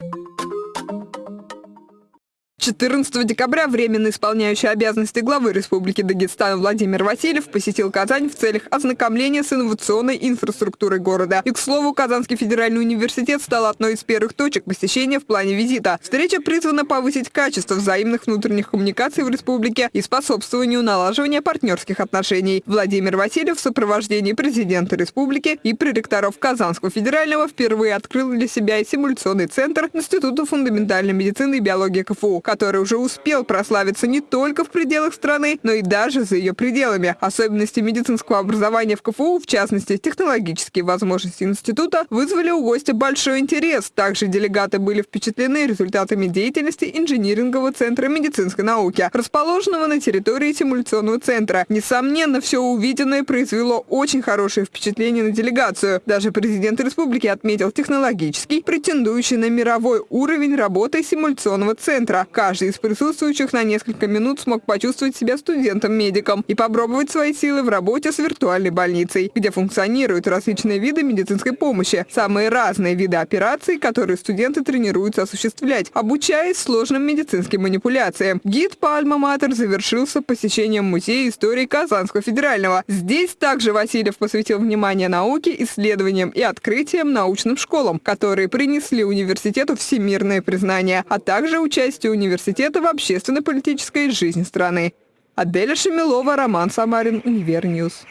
you 14 декабря временно исполняющий обязанности главы Республики Дагестан Владимир Васильев посетил Казань в целях ознакомления с инновационной инфраструктурой города. И, к слову, Казанский федеральный университет стал одной из первых точек посещения в плане визита. Встреча призвана повысить качество взаимных внутренних коммуникаций в республике и способствованию налаживания партнерских отношений. Владимир Васильев в сопровождении президента республики и проректоров Казанского федерального впервые открыл для себя и симуляционный центр Института фундаментальной медицины и биологии КФУ, уже успел прославиться не только в пределах страны, но и даже за ее пределами. Особенности медицинского образования в КФУ, в частности, технологические возможности института, вызвали у гостя большой интерес. Также делегаты были впечатлены результатами деятельности инжинирингового центра медицинской науки, расположенного на территории симуляционного центра. Несомненно, все увиденное произвело очень хорошее впечатление на делегацию. Даже президент республики отметил технологический, претендующий на мировой уровень работы симуляционного центра. Каждый из присутствующих на несколько минут смог почувствовать себя студентом-медиком и попробовать свои силы в работе с виртуальной больницей, где функционируют различные виды медицинской помощи, самые разные виды операций, которые студенты тренируются осуществлять, обучаясь сложным медицинским манипуляциям. Гид по Альма-Матер завершился посещением Музея истории Казанского федерального. Здесь также Васильев посвятил внимание науке, исследованиям и открытиям научным школам, которые принесли университету всемирное признание, а также участие университета университета в общественно-политической жизни страны. Аделя Шемилова, Роман Самарин, Univer News.